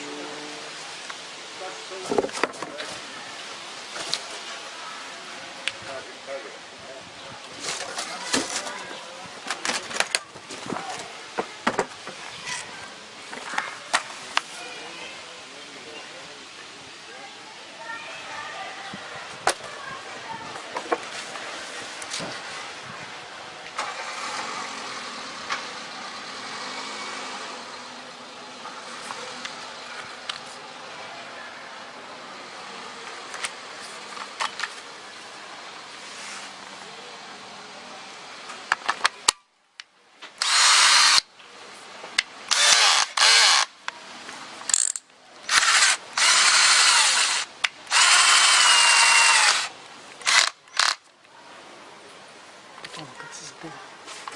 Washington. О, как здорово.